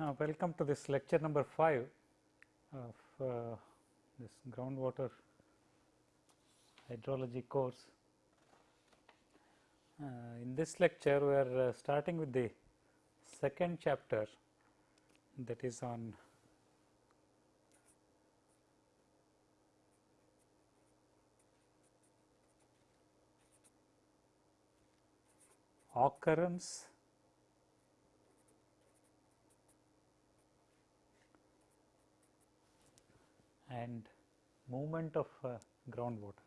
uh, welcome to this lecture number 5 of uh, this groundwater hydrology course. Uh, in this lecture, we are uh, starting with the second chapter that is on occurrence and movement of uh, groundwater.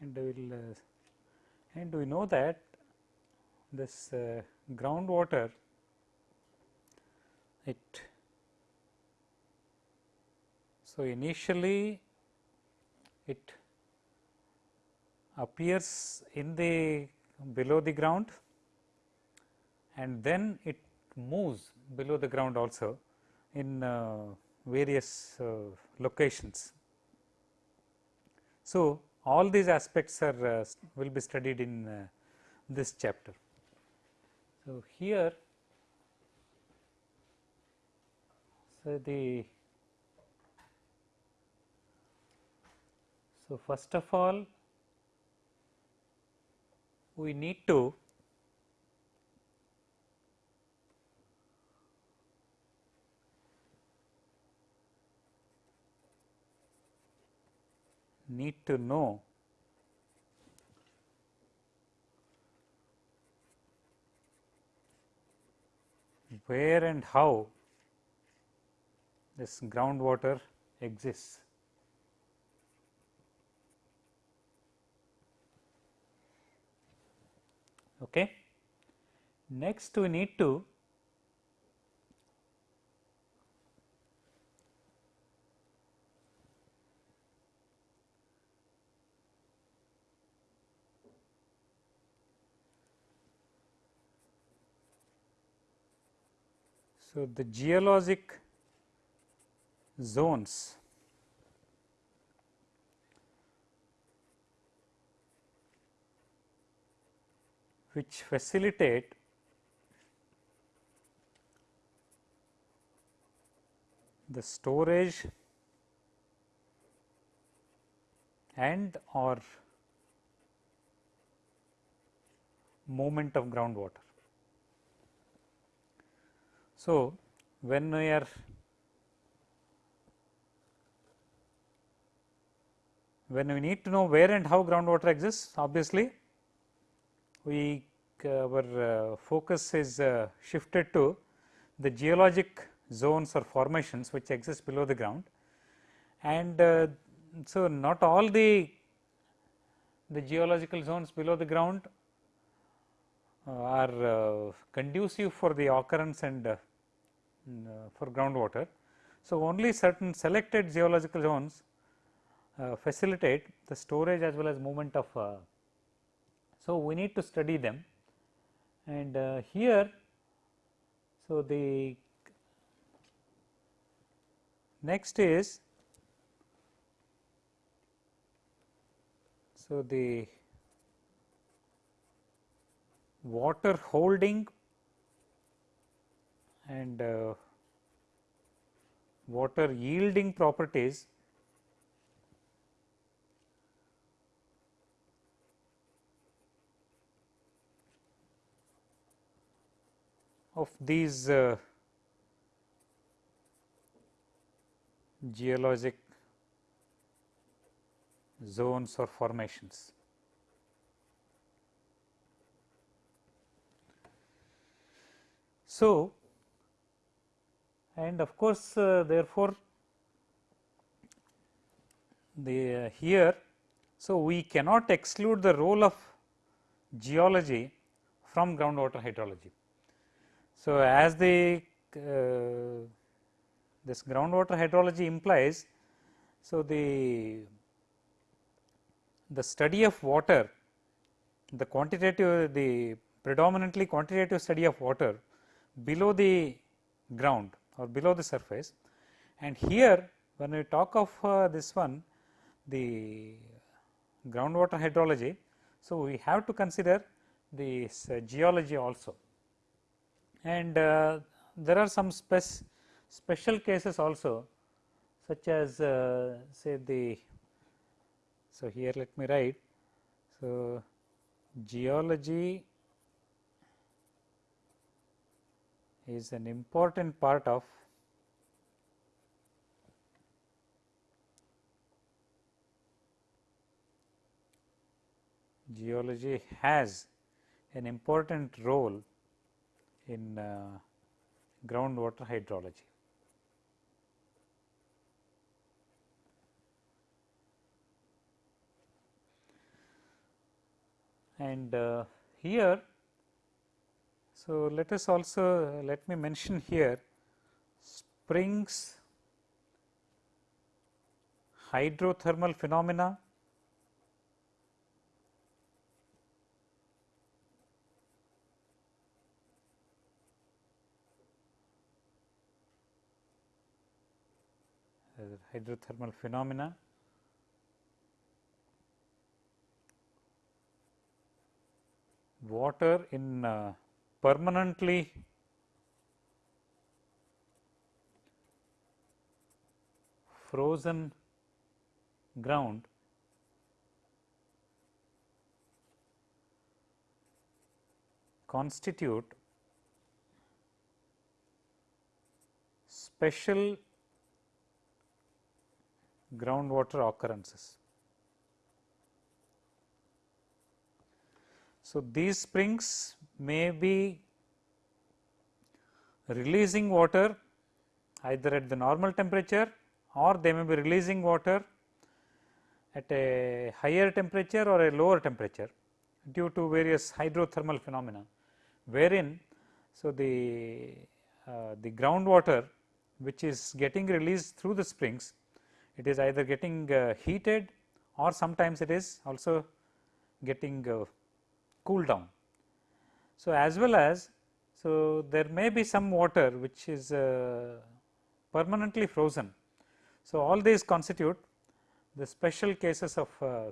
And we will uh, and we know that this uh, groundwater it so initially it appears in the below the ground and then it moves below the ground also in uh, various uh, locations. So, all these aspects are uh, will be studied in uh, this chapter. So, here so the so first of all we need to need to know where and how this groundwater exists. Okay. Next we need to So, the geologic zones which facilitate the storage and or movement of groundwater. So, when we are when we need to know where and how groundwater exists obviously we uh, our uh, focus is uh, shifted to the geologic zones or formations which exist below the ground. And uh, so not all the the geological zones below the ground uh, are uh, conducive for the occurrence and for groundwater. So, only certain selected geological zones uh, facilitate the storage as well as movement of. Uh, so, we need to study them and uh, here. So, the next is so the water holding and uh, water yielding properties of these uh, geologic zones or formations. So, and of course, uh, therefore, the uh, here. So, we cannot exclude the role of geology from groundwater hydrology. So, as the uh, this groundwater hydrology implies, so the the study of water the quantitative the predominantly quantitative study of water below the ground or below the surface and here when we talk of uh, this one the groundwater hydrology. So, we have to consider this uh, geology also and uh, there are some spec special cases also such as uh, say the so here let me write so geology is an important part of geology has an important role in uh, groundwater hydrology. And uh, here, so let us also let me mention here springs hydrothermal phenomena hydrothermal phenomena. Water in uh, permanently frozen ground constitute special groundwater occurrences. So, these springs may be releasing water either at the normal temperature or they may be releasing water at a higher temperature or a lower temperature due to various hydrothermal phenomena wherein so the uh, the groundwater which is getting released through the springs it is either getting uh, heated or sometimes it is also getting uh, cooled down. So, as well as so there may be some water which is uh, permanently frozen. So, all these constitute the special cases of uh,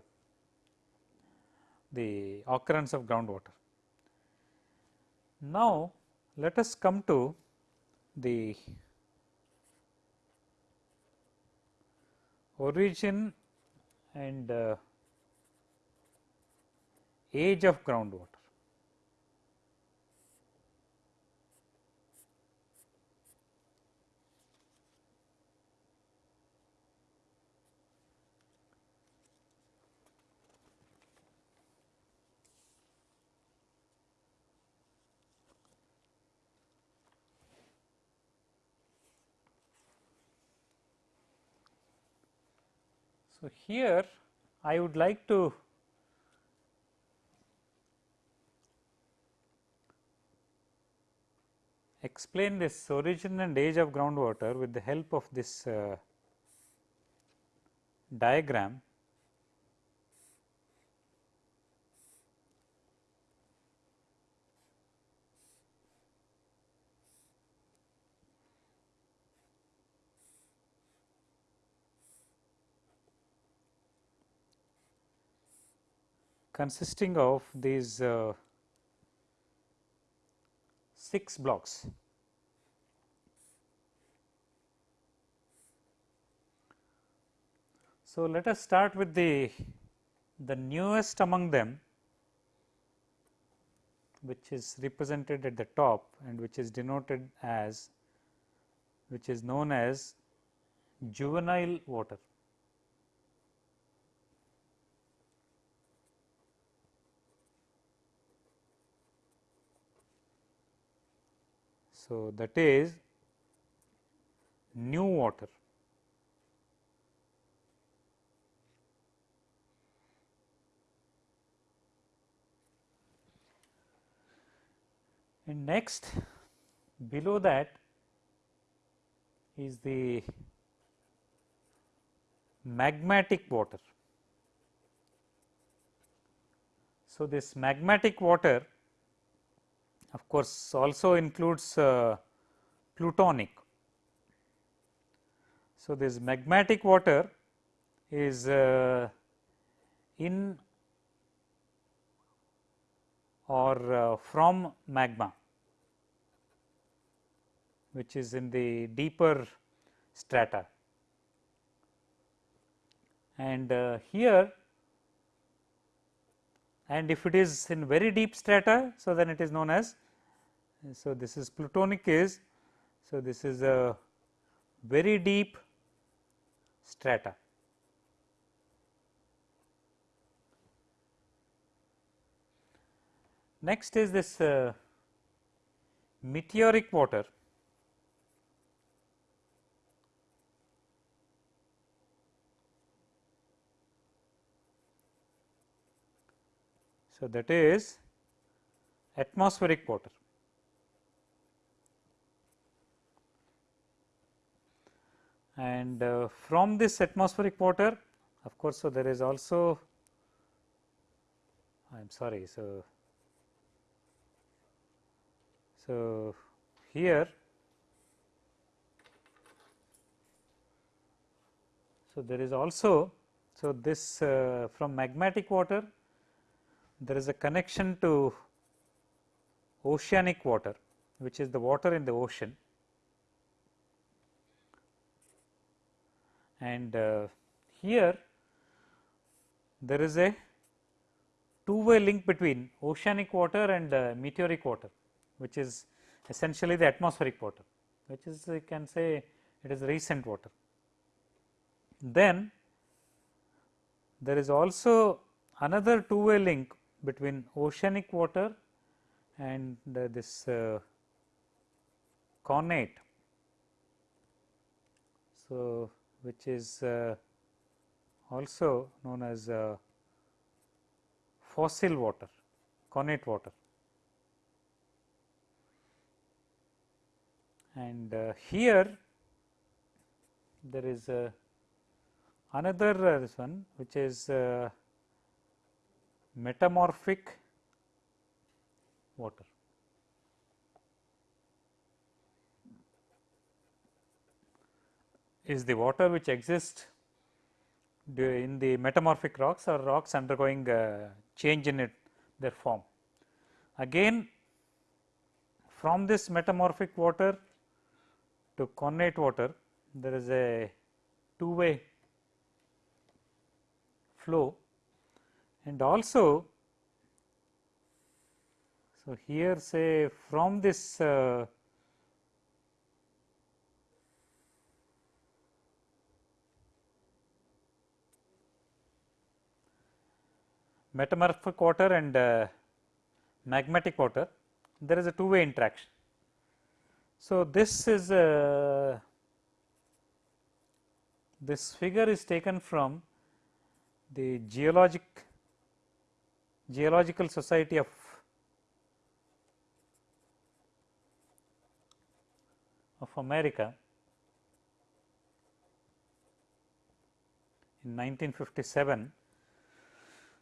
the occurrence of groundwater. Now, let us come to the origin and uh, age of groundwater. So, here I would like to explain this origin and age of groundwater with the help of this uh, diagram consisting of these uh, 6 blocks. So, let us start with the, the newest among them which is represented at the top and which is denoted as which is known as juvenile water. So, that is new water. And next below that is the magmatic water. So, this magmatic water of course, also includes uh, plutonic. So, this magmatic water is uh, in or uh, from magma which is in the deeper strata. And uh, here and if it is in very deep strata, so then it is known as so this is plutonic is so this is a very deep strata. Next is this uh, meteoric water. So, that is atmospheric water. And uh, from this atmospheric water of course, so there is also I am sorry. So, so here so there is also so this uh, from magmatic water there is a connection to oceanic water which is the water in the ocean and uh, here there is a two way link between oceanic water and uh, meteoric water which is essentially the atmospheric water which is you can say it is recent water. Then there is also another two way link between oceanic water and uh, this uh, connate. So, which is uh, also known as uh, fossil water, connate water. And uh, here there is another this one which is metamorphic water. Is the water which exists in the metamorphic rocks or rocks undergoing change in it their form. Again from this metamorphic water to connate water there is a two way flow and also so here say from this uh, metamorphic water and uh, magmatic water there is a two way interaction. So, this is uh, this figure is taken from the geologic geological society of of America in 1957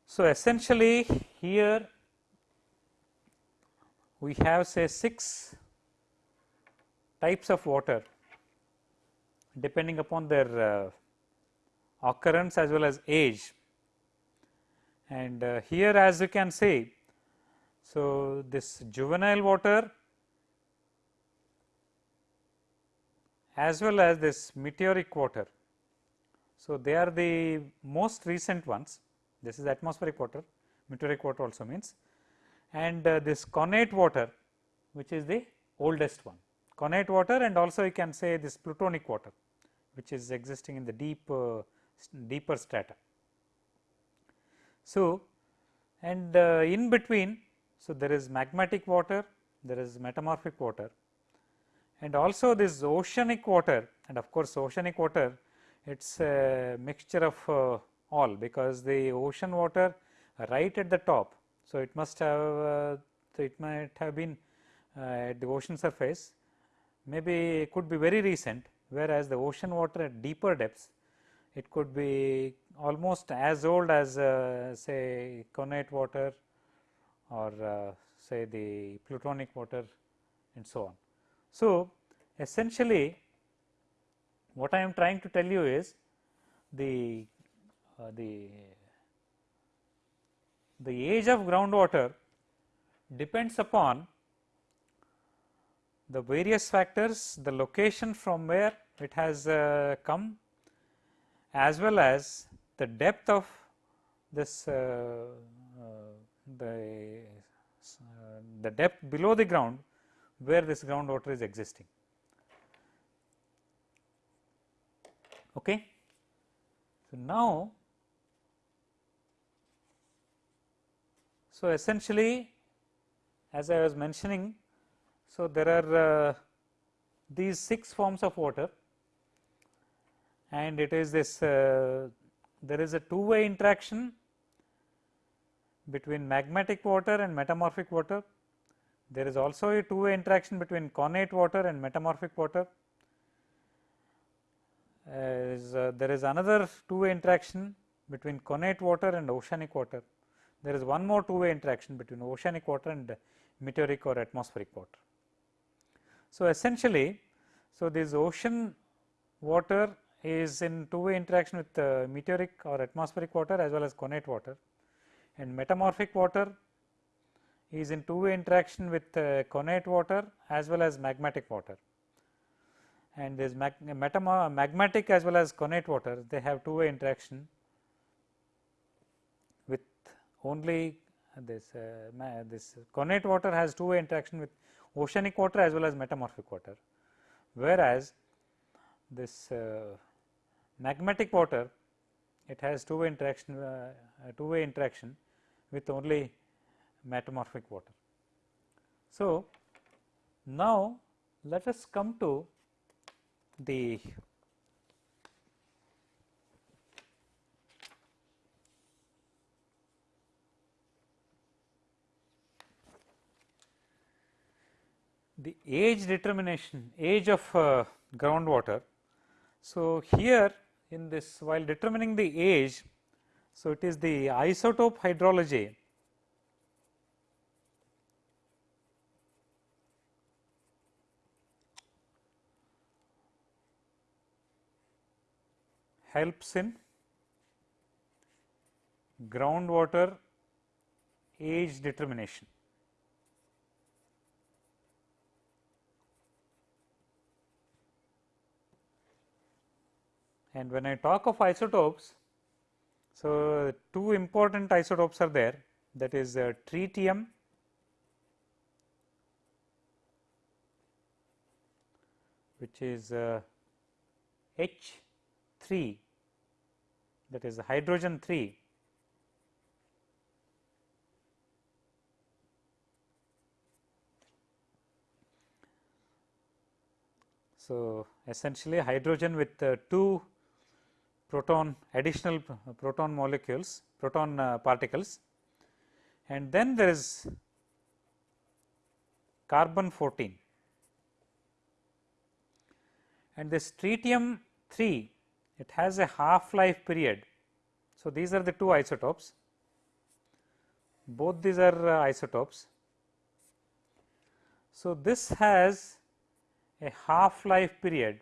so, essentially here we have say 6 types of water depending upon their uh, occurrence as well as age. And uh, here as you can see, so this juvenile water as well as this meteoric water. So, they are the most recent ones this is atmospheric water, meteoric water also means and uh, this connate water which is the oldest one. Connate water and also you can say this plutonic water which is existing in the deep uh, deeper strata. So, and uh, in between so there is magmatic water, there is metamorphic water and also this oceanic water and of course, oceanic water it is a mixture of uh, all because the ocean water right at the top. So, it must have uh, so it might have been uh, at the ocean surface maybe it could be very recent whereas the ocean water at deeper depths it could be almost as old as uh, say connate water or uh, say the plutonic water and so on. So, essentially what I am trying to tell you is the uh, the the age of groundwater depends upon the various factors, the location from where it has uh, come as well as the depth of this uh, uh, the uh, the depth below the ground where this groundwater is existing. Okay. So, now, so essentially as I was mentioning, so there are uh, these six forms of water and it is this uh, there is a two way interaction between magmatic water and metamorphic water. There is also a two way interaction between connate water and metamorphic water. Uh, there is another two way interaction between connate water and oceanic water. There is one more two way interaction between oceanic water and meteoric or atmospheric water. So, essentially, so this ocean water is in two way interaction with uh, meteoric or atmospheric water as well as connate water. And metamorphic water is in two way interaction with uh, connate water as well as magmatic water. And this mag magmatic as well as connate water they have two way interaction only this uh, this connate water has two way interaction with oceanic water as well as metamorphic water whereas this uh, magmatic water it has two way interaction uh, two way interaction with only metamorphic water. So, now let us come to the the age determination age of uh, groundwater. So, here in this while determining the age. So, it is the isotope hydrology helps in groundwater age determination. And when I talk of isotopes, so two important isotopes are there. That is uh, tritium which is uh, H 3 that is hydrogen 3 So, essentially hydrogen with uh, two proton additional proton molecules proton uh, particles and then there is carbon 14 and this tritium 3 it has a half life period. So, these are the two isotopes both these are uh, isotopes. So, this has a half life period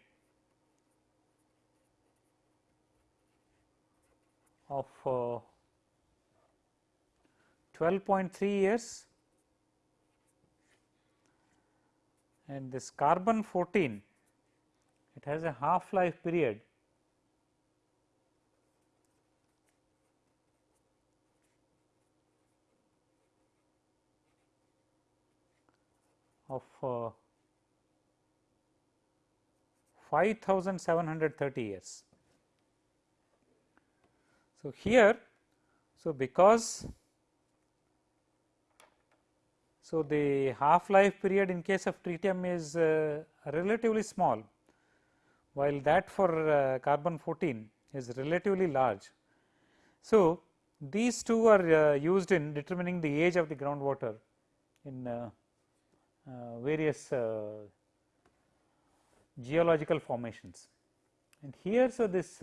of uh, 12.3 years and this carbon 14 it has a half life period of uh, 5730 years. So, here so because so the half life period in case of tritium is uh, relatively small while that for uh, carbon 14 is relatively large. So, these two are uh, used in determining the age of the groundwater in uh, uh, various uh, geological formations. And here so this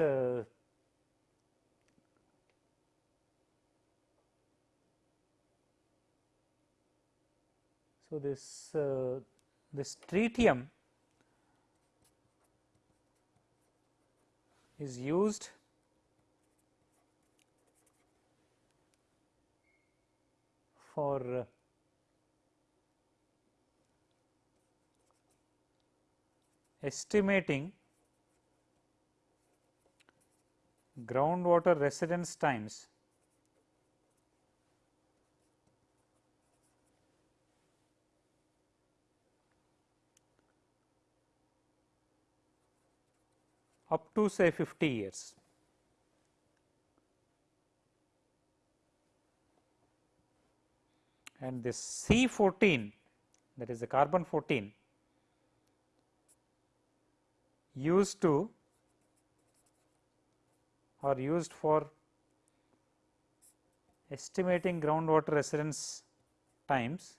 So, this uh, this tritium is used for uh, estimating groundwater residence times up to say 50 years. And this C 14 that is the carbon 14 used to or used for estimating groundwater residence times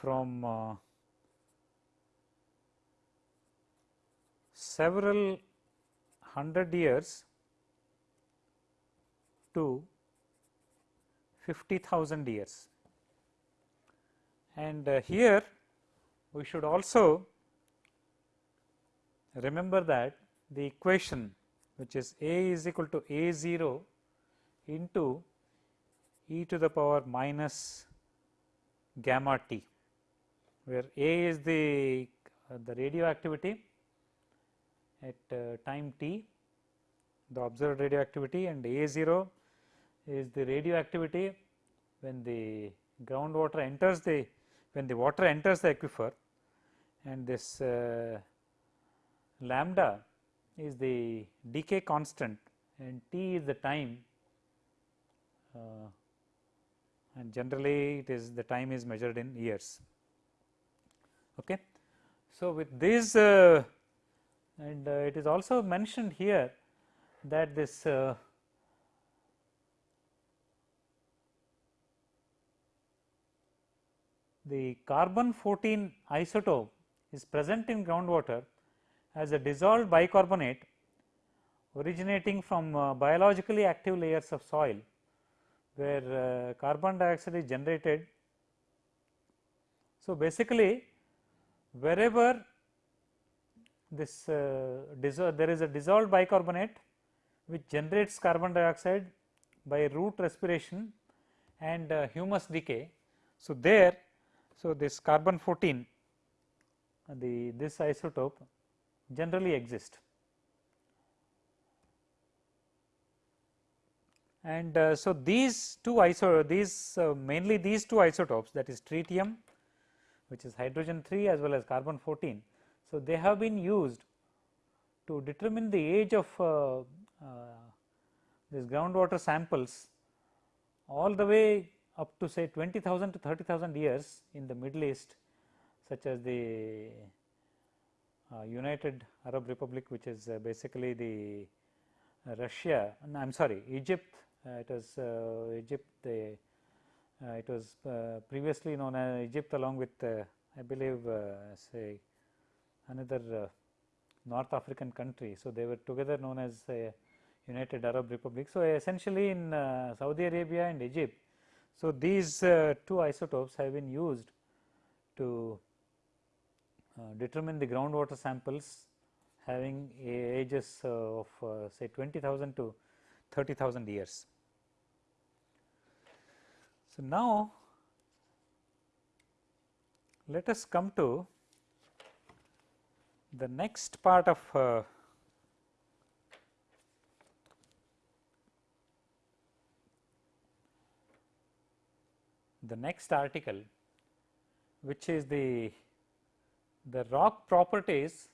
from uh, several hundred years to 50,000 years. And uh, here we should also remember that the equation which is A is equal to A 0 into e to the power minus gamma t where A is the, uh, the radioactivity at uh, time t, the observed radioactivity and A 0 is the radioactivity when the groundwater enters the when the water enters the aquifer and this uh, lambda is the decay constant and t is the time uh, and generally it is the time is measured in years. Okay. So, with this uh, and uh, it is also mentioned here that this uh, the carbon 14 isotope is present in groundwater as a dissolved bicarbonate originating from uh, biologically active layers of soil where uh, carbon dioxide is generated. So, basically wherever this uh, there is a dissolved bicarbonate which generates carbon dioxide by root respiration and uh, humus decay. So, there so this carbon 14 the this isotope generally exist and uh, so these two iso these uh, mainly these two isotopes that is tritium which is hydrogen 3 as well as carbon 14. So, they have been used to determine the age of uh, uh, these groundwater samples all the way up to say 20,000 to 30,000 years in the Middle East such as the uh, United Arab Republic which is uh, basically the uh, Russia I am sorry Egypt uh, it was Egypt the uh, Uh, it was uh, previously known as Egypt along with uh, I believe uh, say another uh, North African country. So, they were together known as United Arab Republic. So, essentially in Saudi Arabia and Egypt. So, these two isotopes have been used to determine the groundwater samples having ages of say 20,000 to 30,000 years. So, now let us come to the next part of uh, the next article which is the the rock properties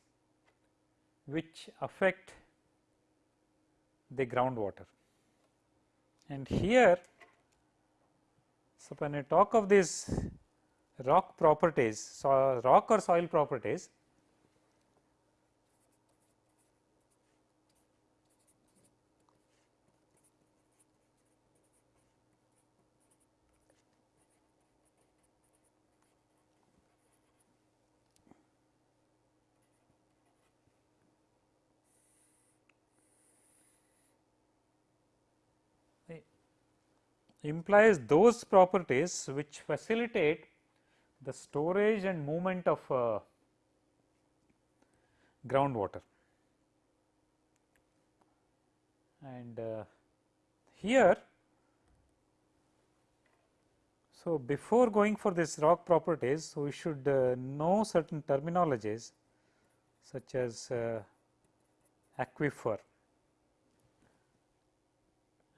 which affect the groundwater. And here so, when I talk of these rock properties, so rock or soil properties, implies those properties which facilitate the storage and movement of uh, groundwater. And uh, here, so before going for this rock properties, we should uh, know certain terminologies such as uh, aquifer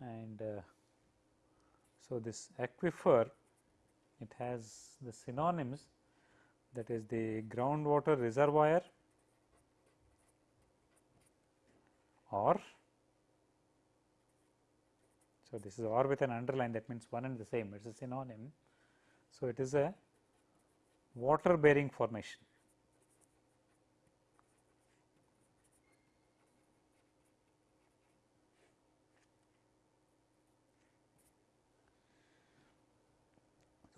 and uh, so this aquifer it has the synonyms that is the groundwater reservoir or so this is or with an underline that means one and the same it is a synonym. So, it is a water bearing formation.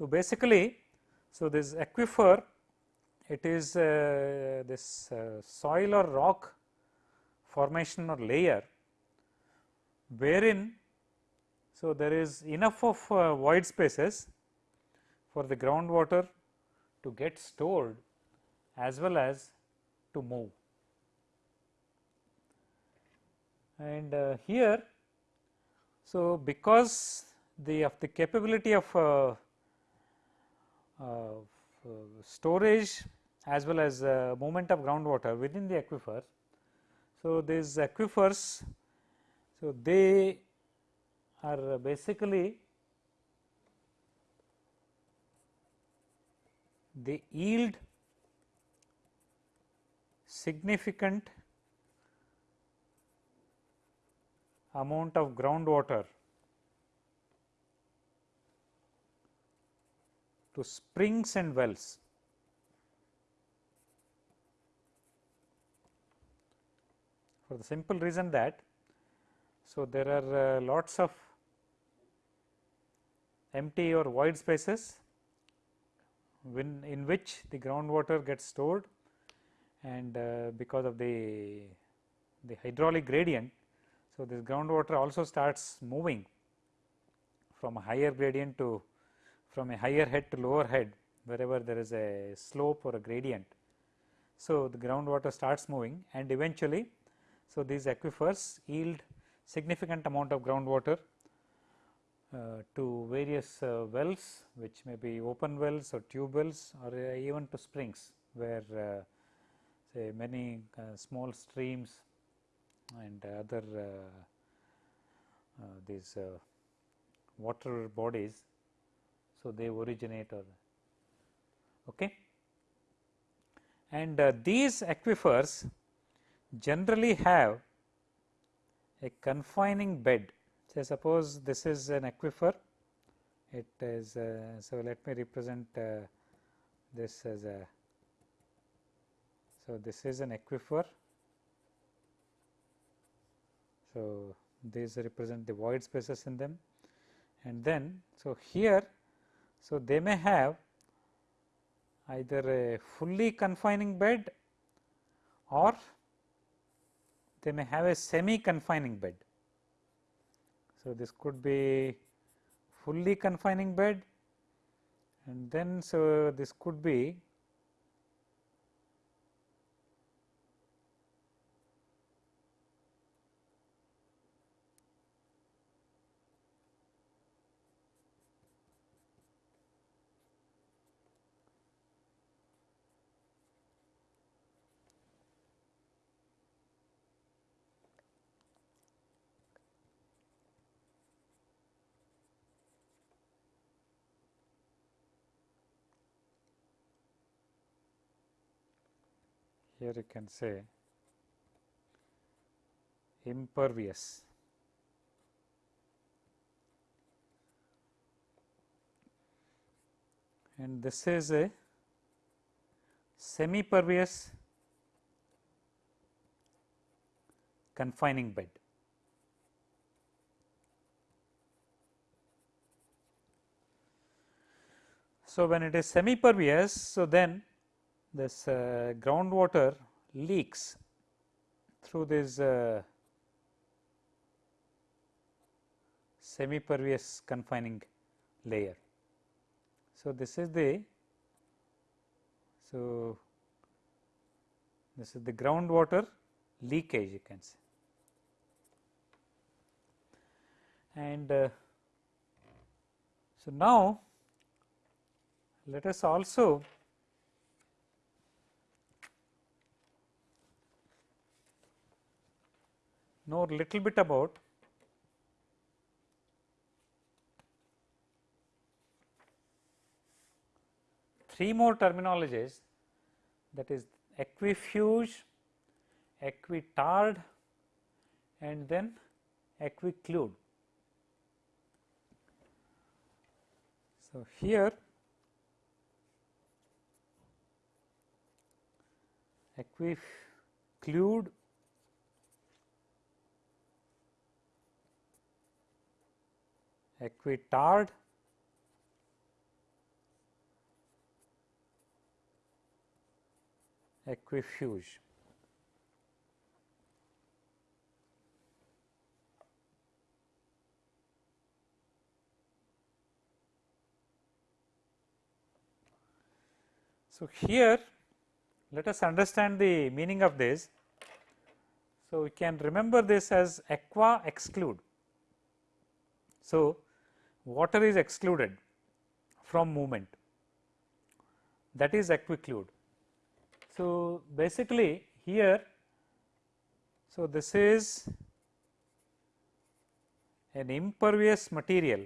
So, basically, so this aquifer it is uh, this uh, soil or rock formation or layer wherein so there is enough of uh, void spaces for the groundwater to get stored as well as to move. And uh, here, so because the of the capability of uh, storage as well as uh, movement of groundwater within the aquifer. So, these aquifers, so they are basically they yield significant amount of groundwater to springs and wells. For the simple reason that, so there are uh, lots of empty or void spaces when in which the groundwater gets stored and uh, because of the the hydraulic gradient. So, this groundwater also starts moving from a higher gradient to from a higher head to lower head wherever there is a slope or a gradient. So, the groundwater starts moving and eventually, so these aquifers yield significant amount of groundwater uh, to various uh, wells which may be open wells or tube wells or uh, even to springs where uh, say many uh, small streams and other uh, these water bodies so, they originate or okay. and uh, these aquifers generally have a confining bed. Say suppose this is an aquifer, it is uh, so let me represent uh, this as a so this is an aquifer. So, these represent the void spaces in them and then so here so, they may have either a fully confining bed or they may have a semi confining bed. So, this could be fully confining bed and then so this could be here you can say impervious and this is a semi pervious confining bed. So, when it is semi pervious, so then this uh, groundwater leaks through these uh, semi confining layer. So, this is the so this is the groundwater leakage you can say and uh, so now let us also know little bit about three more terminologies that is aquifuge, aquitard and then aquiclude. So, here aquiclude aquitard aquifuge. So, here let us understand the meaning of this. So, we can remember this as aqua exclude. So, water is excluded from movement that is aquiclude. So, basically here, so this is an impervious material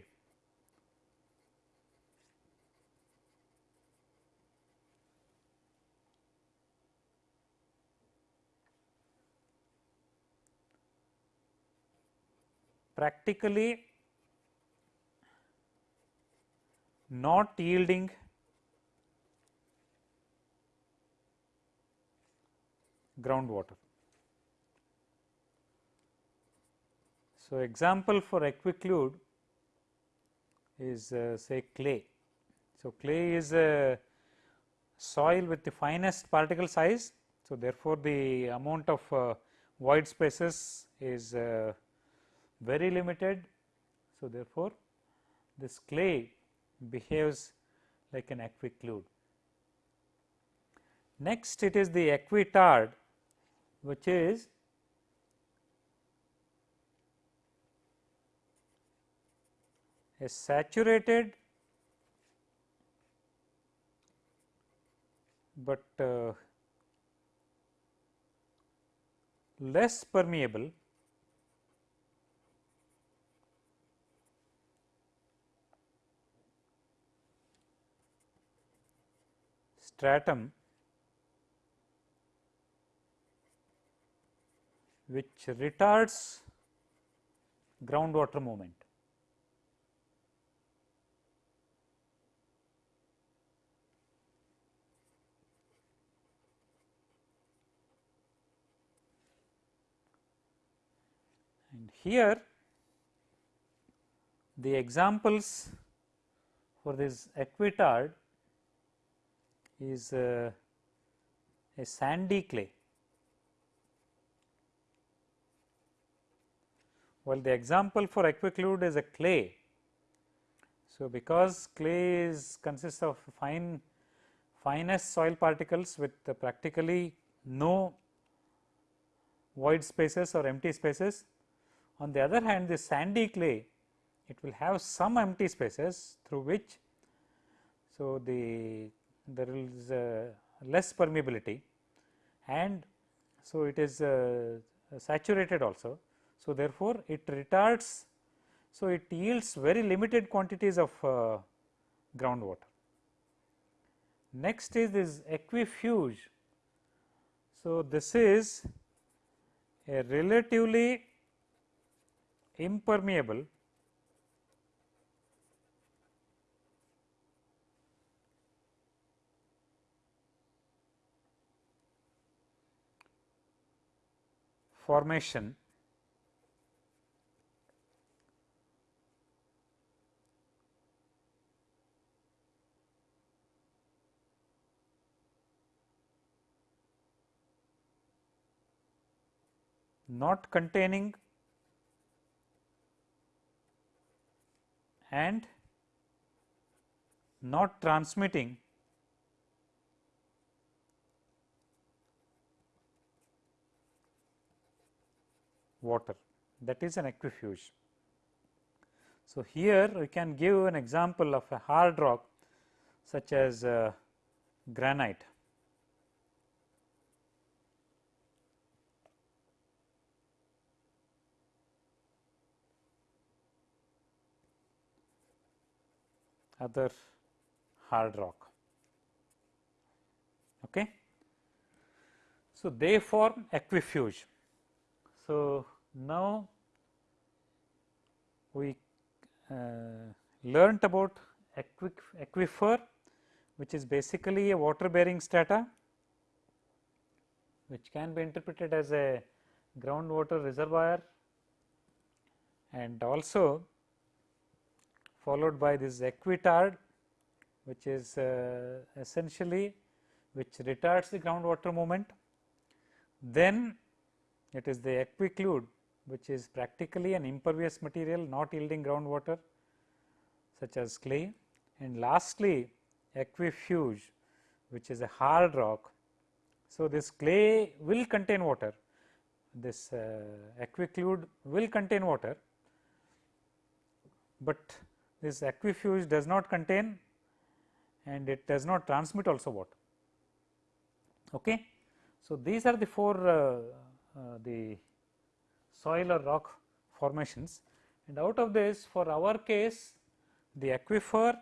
practically not yielding groundwater. So, example for aquiclude is uh, say clay. So, clay is a soil with the finest particle size. So, therefore, the amount of uh, void spaces is uh, very limited. So, therefore, this clay behaves like an aquiclude. Next it is the aquitard which is a saturated but uh, less permeable stratum which retards groundwater movement. And here the examples for this aquitard is a sandy clay. Well, the example for aquiclude is a clay. So, because clay is consists of fine finest soil particles with practically no void spaces or empty spaces. On the other hand, the sandy clay it will have some empty spaces through which so the there is uh, less permeability and so it is uh, saturated also. So, therefore, it retards so it yields very limited quantities of uh, groundwater. Next is this aquifuge. So, this is a relatively impermeable formation. Not containing and not transmitting water that is an aquifuge. So, here we can give an example of a hard rock such as uh, granite. other hard rock. Okay. So, they form aquifuge. So, now we uh, learnt about aquifer which is basically a water bearing strata which can be interpreted as a groundwater reservoir and also followed by this aquitard which is uh, essentially which retards the groundwater movement. Then it is the aquiclude which is practically an impervious material not yielding groundwater such as clay and lastly aquifuge which is a hard rock. So, this clay will contain water, this uh, aquiclude will contain water, but this aquifuge does not contain and it does not transmit also water. Okay. So, these are the four uh, uh, the soil or rock formations and out of this for our case the aquifer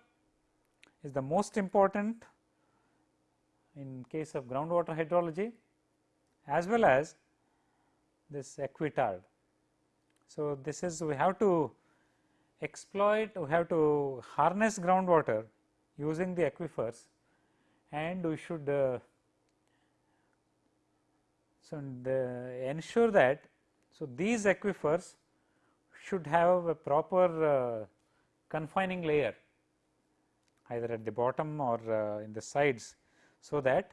is the most important in case of groundwater hydrology as well as this aquitard. So, this is we have to exploit we have to harness groundwater using the aquifers and we should uh, so, the ensure that so these aquifers should have a proper uh, confining layer either at the bottom or uh, in the sides. So, that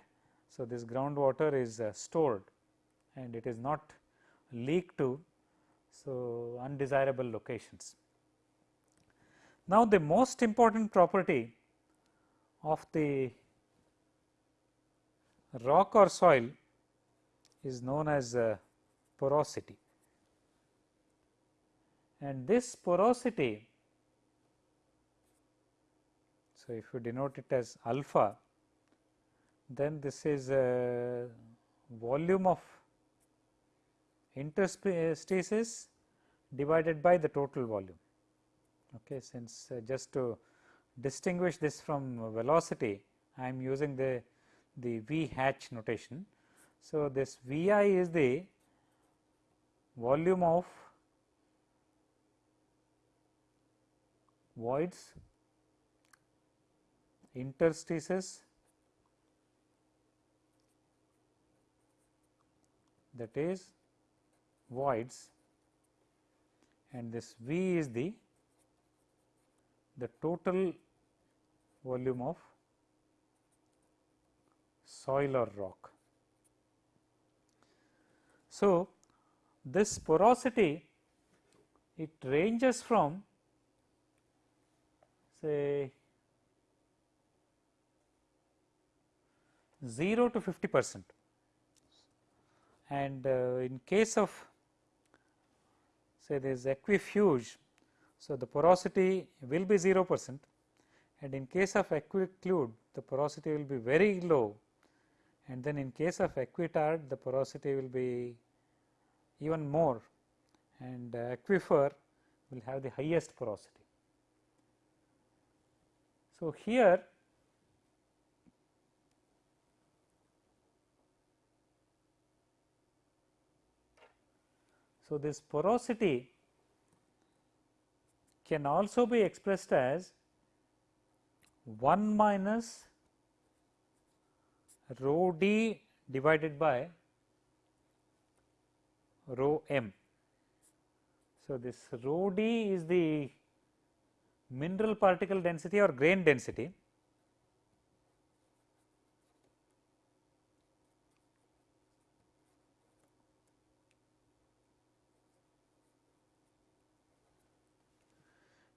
so this groundwater is uh, stored and it is not leaked to so undesirable locations. Now, the most important property of the rock or soil is known as uh, porosity and this porosity so if you denote it as alpha then this is a volume of interstices divided by the total volume. Okay since uh, just to distinguish this from velocity I am using the the V hatch notation. So, this V i is the volume of voids interstices that is voids and this V is the the total volume of soil or rock. So, this porosity it ranges from say 0 to 50 percent and uh, in case of say there is aquifuge. So, the porosity will be 0 percent and in case of aquiclude the porosity will be very low and then in case of aquitard the porosity will be even more and uh, aquifer will have the highest porosity. So, here So, this porosity can also be expressed as 1 minus rho d divided by rho m. So, this rho d is the mineral particle density or grain density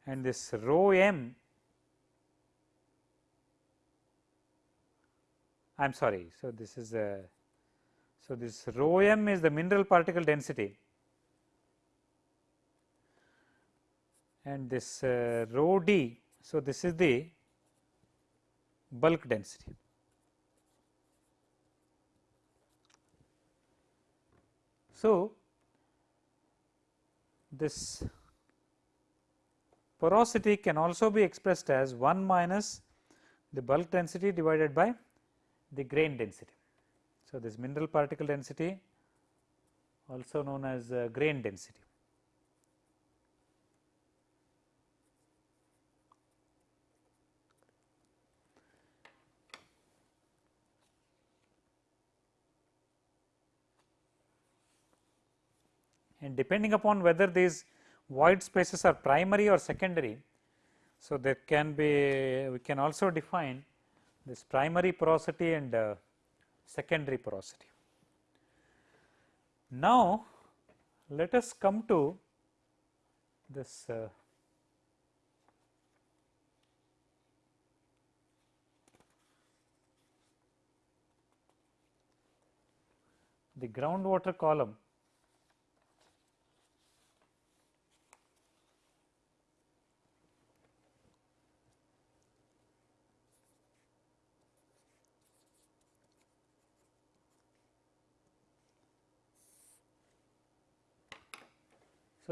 and this rho m I am sorry. So, this is a so this rho m is the mineral particle density and this uh, rho d. So, this is the bulk density. So, this porosity can also be expressed as 1 minus the bulk density divided by the grain density. So, this mineral particle density also known as uh, grain density. And depending upon whether these void spaces are primary or secondary. So, there can be we can also define this primary porosity and uh, secondary porosity. Now, let us come to this uh, the groundwater column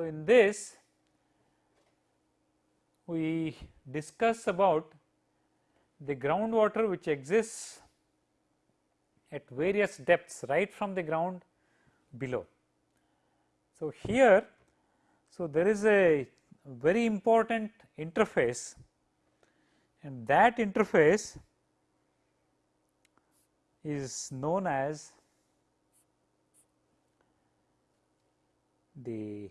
So, in this we discuss about the groundwater which exists at various depths right from the ground below. So, here so there is a very important interface and that interface is known as the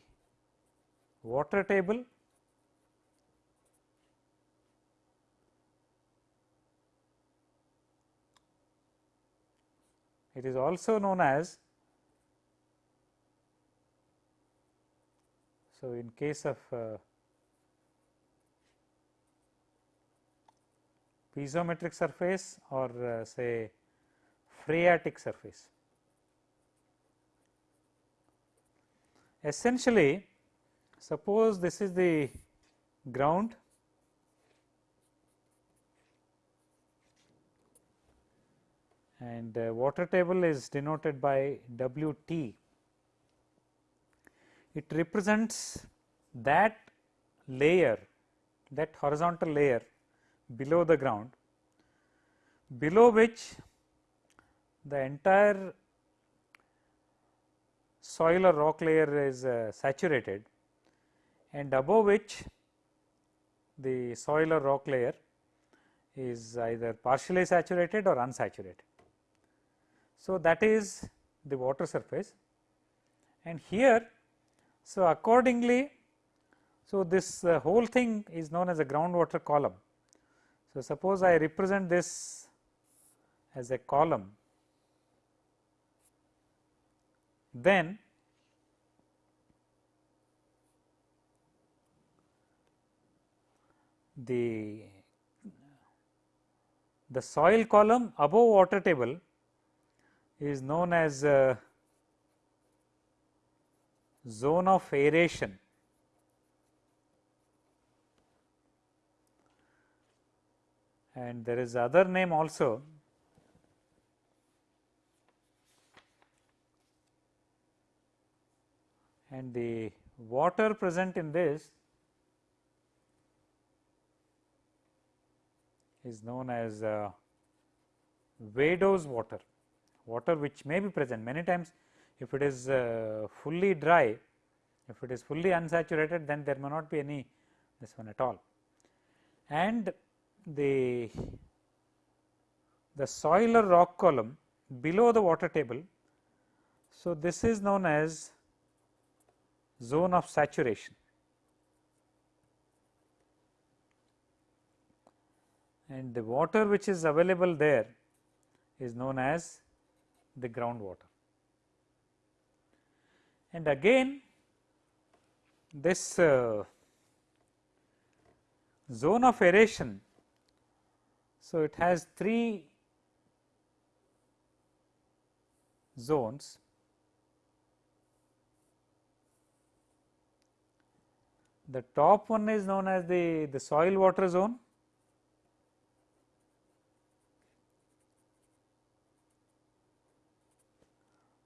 water table it is also known as so in case of uh, piezometric surface or uh, say phreatic surface. Essentially Suppose this is the ground and uh, water table is denoted by W t. It represents that layer that horizontal layer below the ground below which the entire soil or rock layer is uh, saturated and above which the soil or rock layer is either partially saturated or unsaturated. So, that is the water surface and here so accordingly so this uh, whole thing is known as a groundwater column. So, suppose I represent this as a column then the the soil column above water table is known as uh, zone of aeration. And there is other name also. And the water present in this is known as uh, water, water which may be present many times if it is uh, fully dry, if it is fully unsaturated then there may not be any this one at all. And the, the soil or rock column below the water table. So, this is known as zone of saturation. And the water which is available there is known as the groundwater. And again this uh, zone of aeration. So, it has three zones the top one is known as the, the soil water zone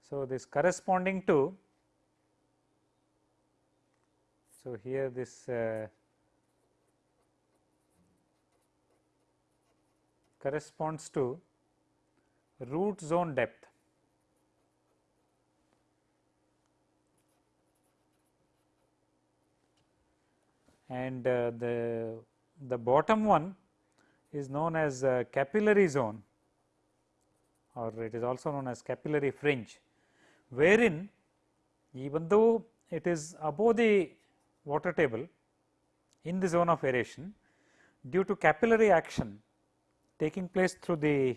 So, this corresponding to so here this uh, corresponds to root zone depth. And uh, the the bottom one is known as uh, capillary zone or it is also known as capillary fringe wherein even though it is above the water table in the zone of aeration due to capillary action taking place through the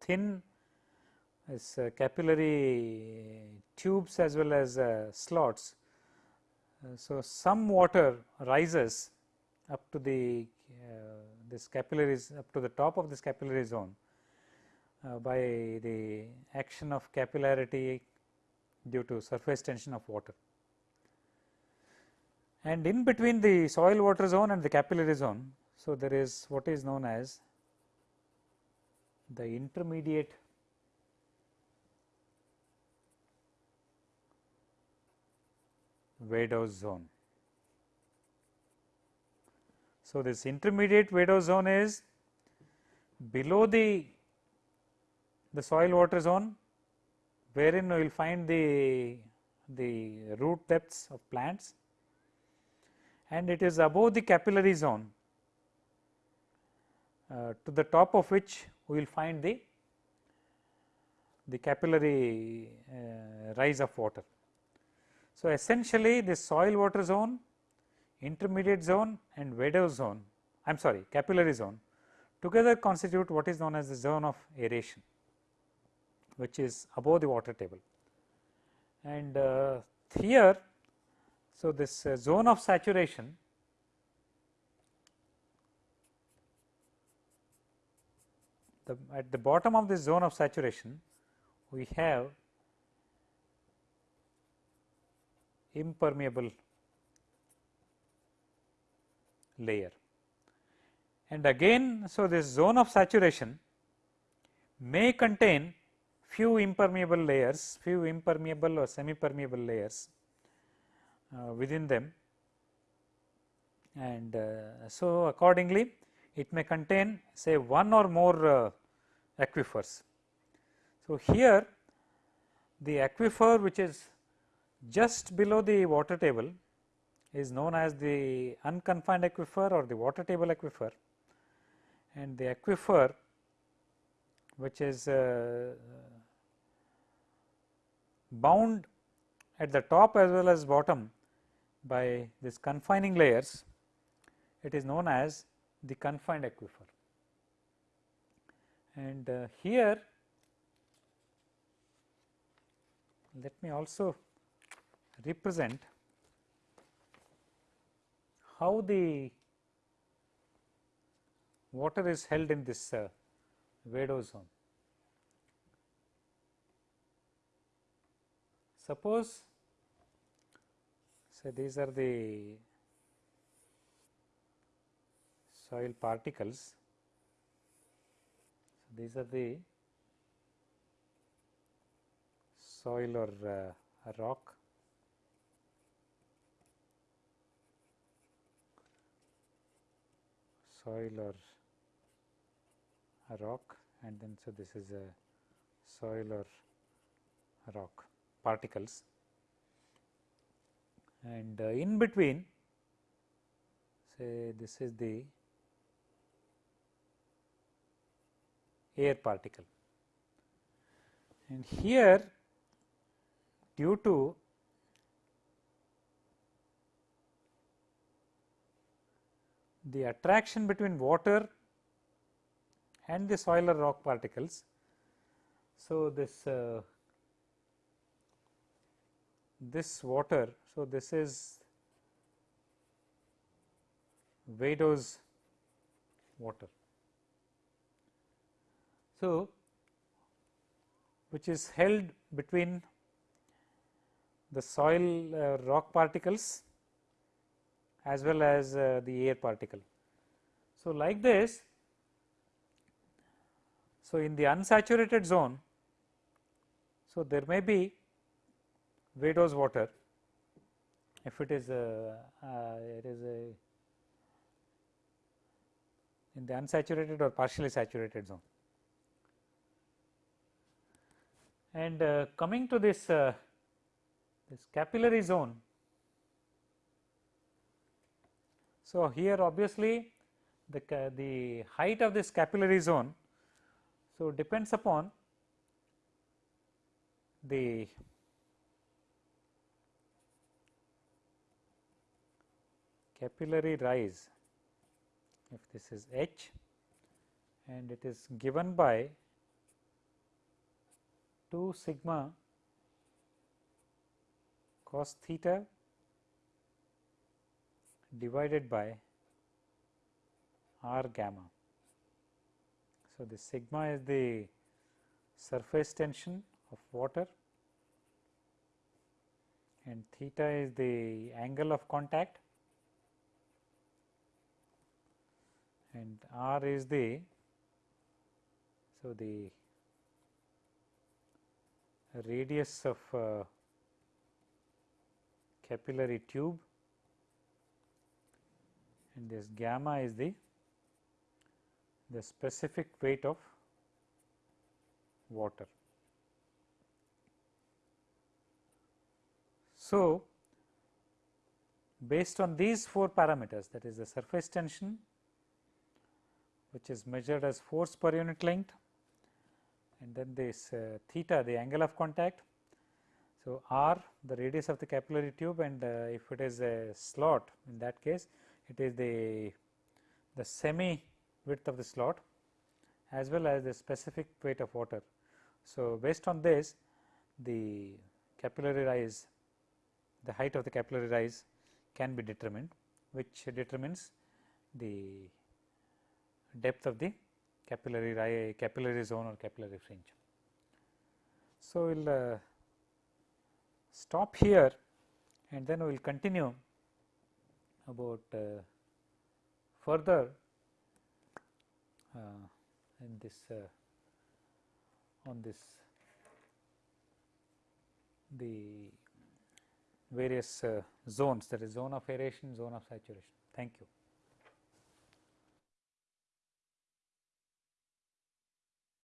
thin uh, capillary tubes as well as uh, slots. Uh, so, some water rises up to the uh, this capillaries up to the top of this capillary zone uh, by the action of capillarity due to surface tension of water. And in between the soil water zone and the capillary zone, so there is what is known as the intermediate vadose zone. So, this intermediate vadose zone is below the the soil water zone wherein we will find the, the root depths of plants and it is above the capillary zone uh, to the top of which we will find the, the capillary uh, rise of water. So, essentially this soil water zone, intermediate zone and vadose zone, I am sorry capillary zone together constitute what is known as the zone of aeration which is above the water table. And uh, here, so this uh, zone of saturation the at the bottom of this zone of saturation we have impermeable layer. And again, so this zone of saturation may contain few impermeable layers, few impermeable or semi permeable layers uh, within them and uh, so accordingly it may contain say one or more uh, aquifers. So, here the aquifer which is just below the water table is known as the unconfined aquifer or the water table aquifer and the aquifer which is uh, bound at the top as well as bottom by this confining layers, it is known as the confined aquifer. And uh, here let me also represent how the water is held in this uh, zone. Suppose say these are the soil particles. So, these are the soil or uh, rock soil or a rock and then so this is a soil or rock particles and uh, in between say this is the air particle and here due to the attraction between water and the soil or rock particles. So, this uh, this water. So, this is vadose water. So, which is held between the soil uh, rock particles as well as uh, the air particle. So, like this, so in the unsaturated zone, so there may be vadose water if it is a, uh, it is a in the unsaturated or partially saturated zone. And uh, coming to this uh, this capillary zone. So, here obviously the, the height of this capillary zone. So, depends upon the capillary rise if this is h and it is given by 2 sigma cos theta divided by r gamma. So, the sigma is the surface tension of water and theta is the angle of contact and r is the so the radius of uh, capillary tube and this gamma is the the specific weight of water. So, based on these four parameters that is the surface tension which is measured as force per unit length and then this uh, theta the angle of contact so, r the radius of the capillary tube and uh, if it is a slot in that case it is the, the semi width of the slot as well as the specific weight of water. So, based on this the capillary rise the height of the capillary rise can be determined which determines the depth of the capillary capillary zone or capillary fringe. So, we will uh, stop here and then we will continue about uh, further uh, in this uh, on this the various uh, zones that is zone of aeration, zone of saturation. Thank you.